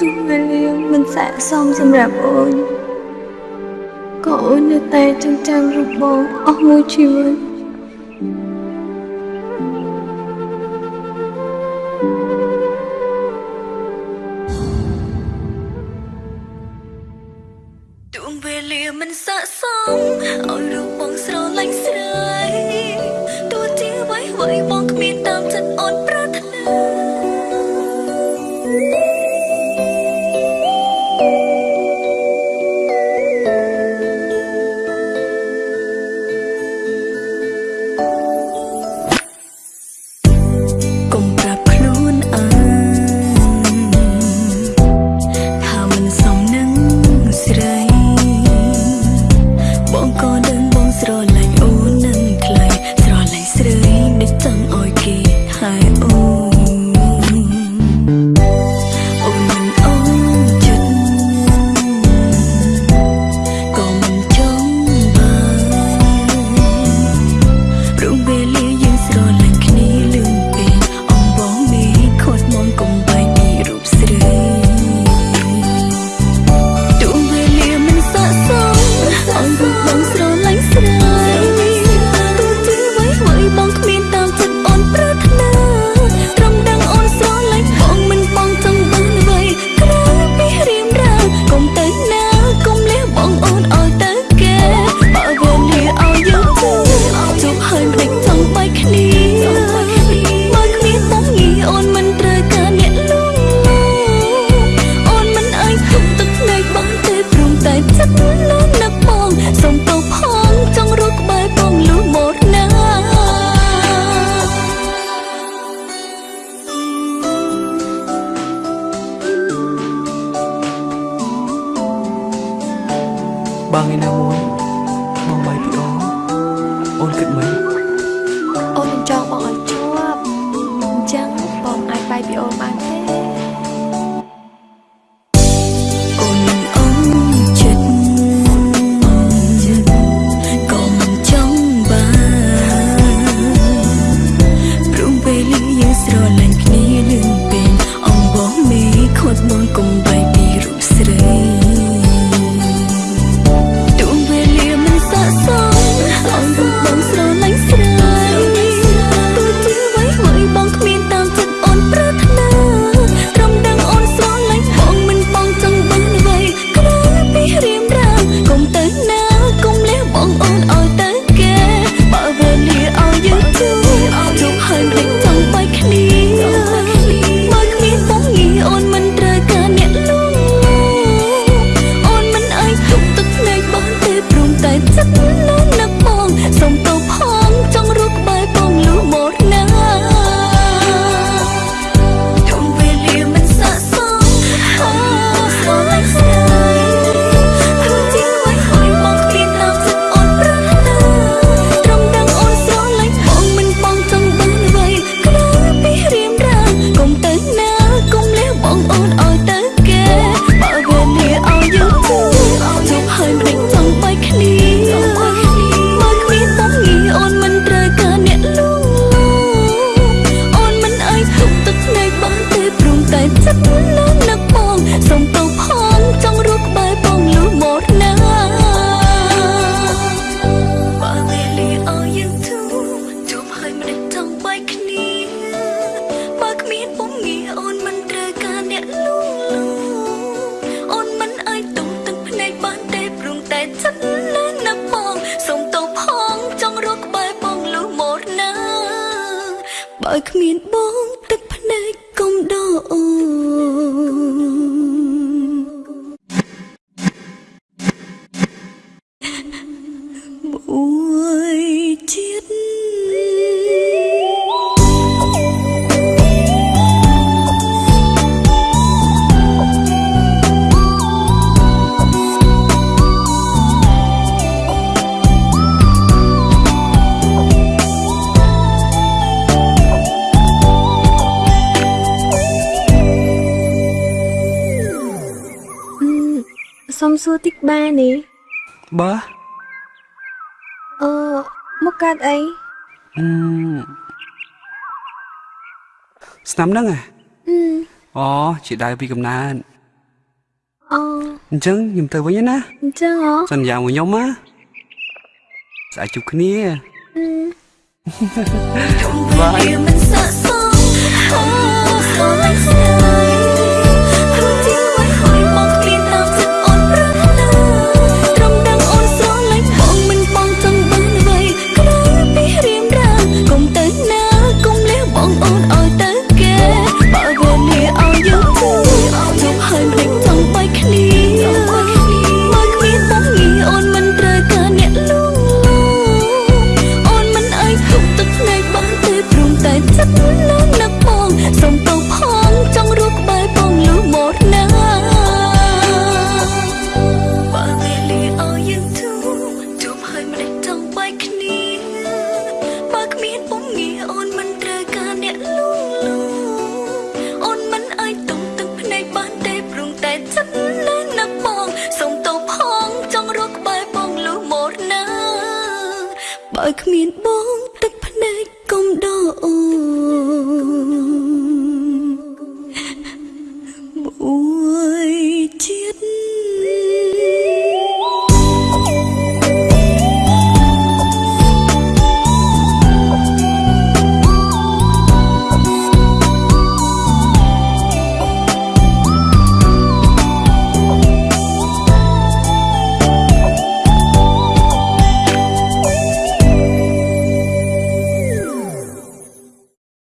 ទោះវេលាមិនស័ក្តិសមសម្រាប់អូនក៏អូននៅតែចងចាំរូបបងអស់មួយជីវិត ណាមួយបងបាយពីអូអូនគិតមិនអូននឹងចង់បងឲ្យជាប់អញ្ចឹងបងអាចបាយពីអូនបានទេស្រលាញ់គ្នានឹងពេញអងបងមេខត់បងកុំ បើគ្មានបងទឹកភ្នែកកុំដកអូន សួរតិចបានេះបាទអឺមកកាត់អីអឺស្នាមហ្នឹងហ៎អូជាដៅពីកំណើតអូអញ្ចឹងខ្ញុំទៅវិញណាអញ្ចឹងអូសន្យាមួយខ្ញុំណាស្អាតជួបគ្នាបាយមិនស័កសមអូ on ôi ta បើគ្មានបងទឹកភ្នែកកុំដកអូន